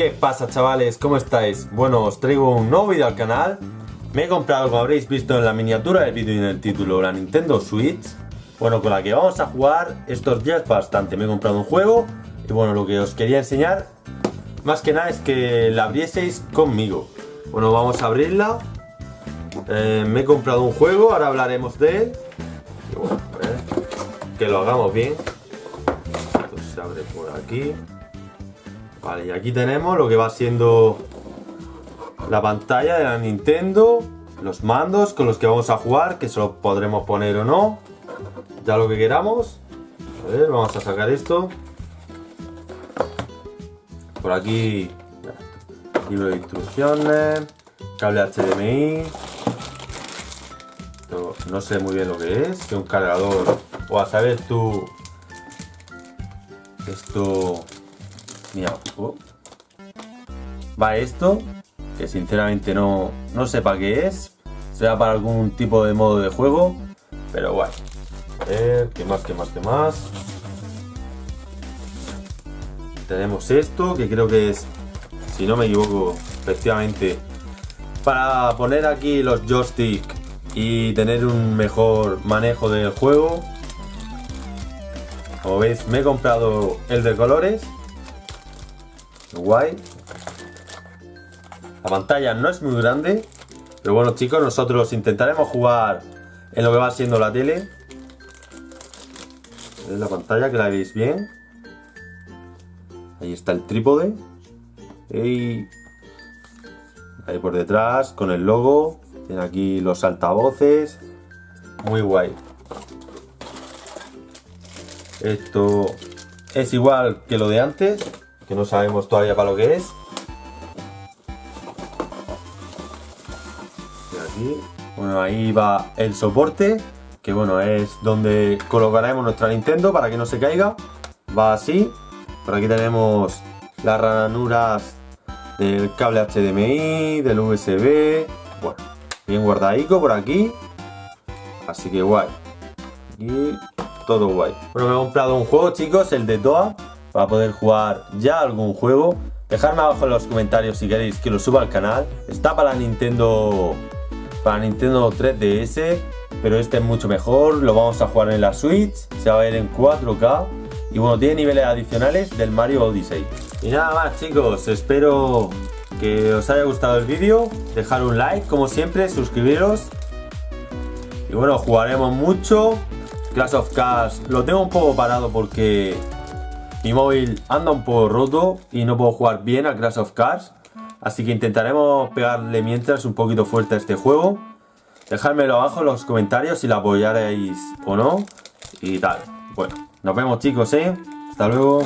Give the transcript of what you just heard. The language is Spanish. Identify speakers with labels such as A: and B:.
A: ¿Qué pasa chavales? ¿Cómo estáis? Bueno, os traigo un nuevo vídeo al canal. Me he comprado, como habréis visto en la miniatura del vídeo y en el título, la Nintendo Switch. Bueno, con la que vamos a jugar estos días bastante. Me he comprado un juego y bueno, lo que os quería enseñar Más que nada es que la abrieseis conmigo. Bueno, vamos a abrirla. Eh, Me he comprado un juego, ahora hablaremos de él. Y bueno, Que lo hagamos bien. Esto se abre por aquí Vale, y aquí tenemos lo que va siendo la pantalla de la Nintendo, los mandos con los que vamos a jugar, que se los podremos poner o no, ya lo que queramos. A ver, vamos a sacar esto. Por aquí, libro de instrucciones, cable HDMI. no sé muy bien lo que es, que un cargador, o a saber tú, esto Mira, va esto, que sinceramente no, no sé para qué es. Será para algún tipo de modo de juego, pero bueno. A ver, ¿qué más, qué más, qué más? Tenemos esto, que creo que es, si no me equivoco, efectivamente, para poner aquí los joystick y tener un mejor manejo del juego. Como veis, me he comprado el de colores Guay. La pantalla no es muy grande. Pero bueno chicos, nosotros intentaremos jugar en lo que va siendo la tele. Es la pantalla que la veis bien. Ahí está el trípode. Y ahí por detrás con el logo. Tiene aquí los altavoces. Muy guay. Esto es igual que lo de antes que no sabemos todavía para lo que es. Bueno, ahí va el soporte, que bueno, es donde colocaremos nuestra Nintendo para que no se caiga. Va así. Por aquí tenemos las ranuras del cable HDMI, del USB. Bueno, bien guardadico por aquí. Así que guay. Y todo guay. Bueno, me he comprado un juego, chicos, el de Toa para poder jugar ya algún juego. Dejadme abajo en los comentarios si queréis que lo suba al canal. Está para Nintendo para Nintendo 3DS, pero este es mucho mejor. Lo vamos a jugar en la Switch, se va a ver en 4K. Y bueno, tiene niveles adicionales del Mario Odyssey. Y nada más chicos, espero que os haya gustado el vídeo. Dejar un like, como siempre, suscribiros. Y bueno, jugaremos mucho. Clash of Cars lo tengo un poco parado porque mi móvil anda un poco roto y no puedo jugar bien a Crash of Cars. Así que intentaremos pegarle mientras un poquito fuerte a este juego. Dejadmelo abajo en los comentarios si lo apoyaréis o no. Y tal. Bueno, nos vemos chicos, ¿eh? Hasta luego.